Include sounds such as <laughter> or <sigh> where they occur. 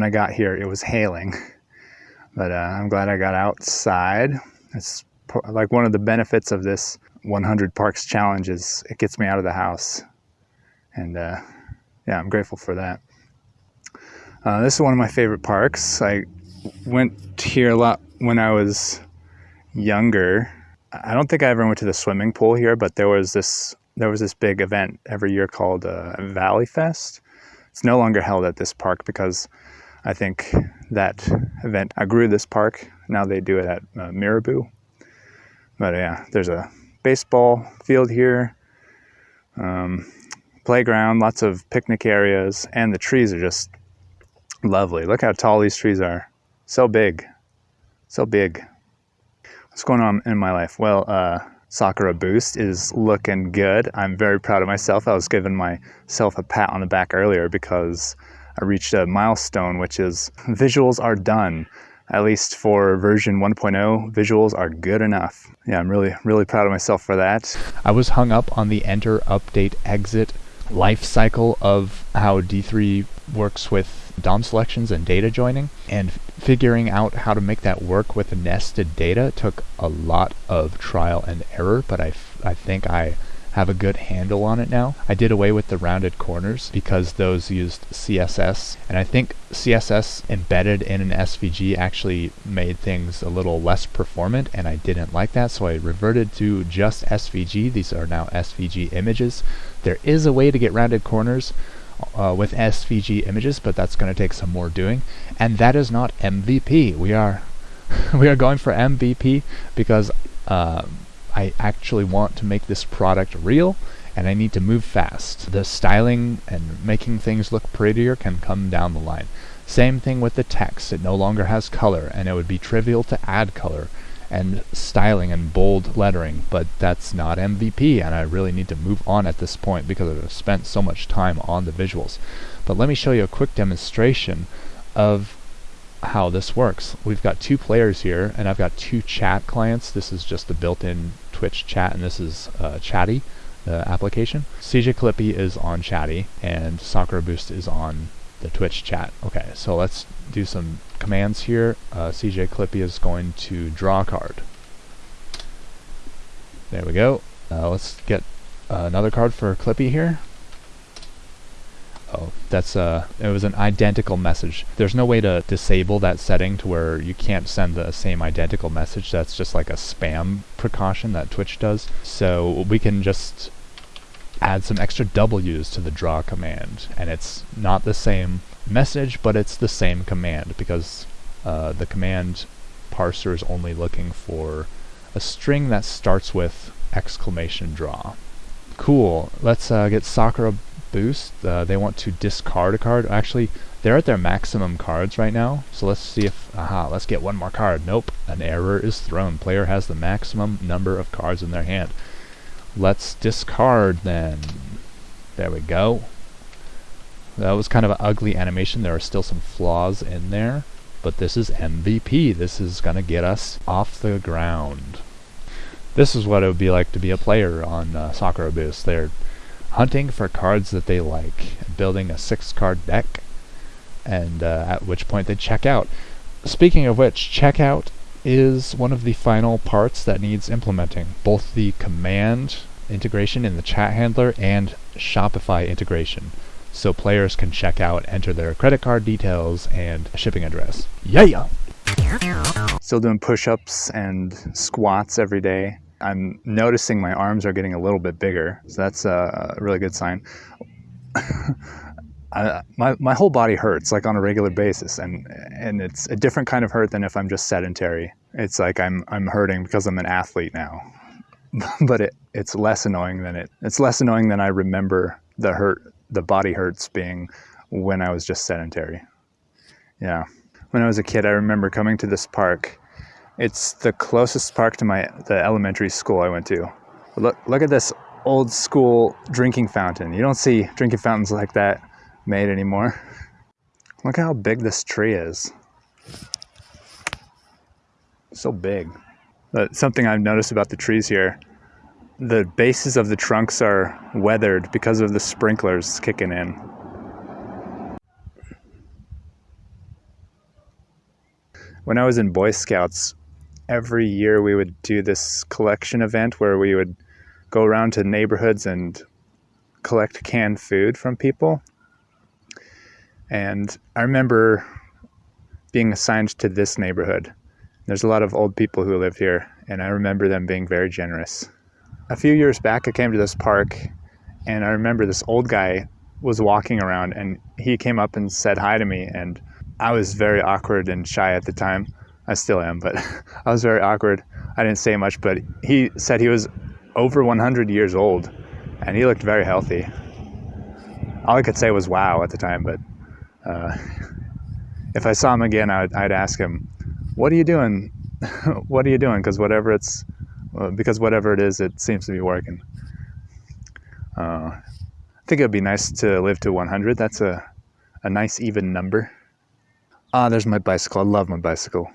when I got here, it was hailing. <laughs> But uh, I'm glad I got outside. It's like one of the benefits of this 100 Parks Challenge is it gets me out of the house. And uh, yeah, I'm grateful for that. Uh, this is one of my favorite parks. I went here a lot when I was younger. I don't think I ever went to the swimming pool here, but there was this there was this big event every year called uh, Valley Fest. It's no longer held at this park because I think that event I grew this park. Now they do it at uh. But yeah, there's a baseball field here, um, playground, lots of picnic areas, and the trees are just lovely. Look how tall these trees are. So big, so big. What's going on in my life? Well, uh, Sakura Boost is looking good. I'm very proud of myself. I was giving myself a pat on the back earlier because I reached a milestone, which is visuals are done. At least for version 1.0, visuals are good enough. Yeah, I'm really, really proud of myself for that. I was hung up on the enter, update, exit life cycle of how D3 works with DOM selections and data joining. And figuring out how to make that work with nested data took a lot of trial and error, but I, I think I have a good handle on it now. I did away with the rounded corners because those used CSS, and I think CSS embedded in an SVG actually made things a little less performant, and I didn't like that, so I reverted to just SVG. These are now SVG images. There is a way to get rounded corners, uh, with SVG images, but that's going to take some more doing. And that is not MVP. We are <laughs> we are going for MVP because uh, I actually want to make this product real and I need to move fast. The styling and making things look prettier can come down the line. Same thing with the text. It no longer has color and it would be trivial to add color and styling and bold lettering, but that's not MVP, and I really need to move on at this point because I've spent so much time on the visuals. But let me show you a quick demonstration of how this works. We've got two players here, and I've got two chat clients. This is just the built-in Twitch chat, and this is uh, Chatty, the application. CJ Clippy is on Chatty, and Sakura Boost is on the Twitch chat. Okay, so let's do some commands here. Uh, CJ Clippy is going to draw a card. There we go. Uh, let's get uh, another card for Clippy here. Oh, that's uh, it was an identical message. There's no way to disable that setting to where you can't send the same identical message. That's just like a spam precaution that Twitch does. So we can just add some extra W's to the draw command, and it's not the same message, but it's the same command because uh, the command parser is only looking for a string that starts with exclamation draw. Cool. Let's uh, get Sakura Boost. Uh, they want to discard a card. Actually, they're at their maximum cards right now. So let's see if... Aha, let's get one more card. Nope. An error is thrown. Player has the maximum number of cards in their hand. Let's discard then. There we go. That was kind of an ugly animation. There are still some flaws in there. But this is MVP. This is going to get us off the ground. This is what it would be like to be a player on uh, Sakura Boost. They're hunting for cards that they like, building a six card deck, and uh, at which point they check out. Speaking of which, checkout is one of the final parts that needs implementing. Both the command integration in the chat handler and Shopify integration. So players can check out, enter their credit card details and shipping address. Yeah! Still doing push-ups and squats every day. I'm noticing my arms are getting a little bit bigger, so that's a really good sign. <laughs> I, my, my whole body hurts like on a regular basis and and it's a different kind of hurt than if I'm just sedentary. It's like I'm I'm hurting because I'm an athlete now. <laughs> but it, it's less annoying than it it's less annoying than I remember the hurt the body hurts being when I was just sedentary. Yeah. When I was a kid I remember coming to this park. It's the closest park to my the elementary school I went to. Look look at this old school drinking fountain. You don't see drinking fountains like that made anymore. Look how big this tree is. So big. But something I've noticed about the trees here, the bases of the trunks are weathered because of the sprinklers kicking in. when I was in Boy Scouts, every year we would do this collection event where we would go around to neighborhoods and collect canned food from people. And I remember being assigned to this neighborhood. There's a lot of old people who live here, and I remember them being very generous. A few years back, I came to this park, and I remember this old guy was walking around, and he came up and said hi to me, and I was very awkward and shy at the time. I still am, but <laughs> I was very awkward. I didn't say much, but he said he was over 100 years old, and he looked very healthy. All I could say was wow at the time, but uh, <laughs> if I saw him again, I'd, I'd ask him, "What are you doing? <laughs> what are you doing?" Because whatever it's, uh, because whatever it is, it seems to be working. Uh, I think it'd be nice to live to 100. That's a, a nice even number. Ah, there's my bicycle. I love my bicycle.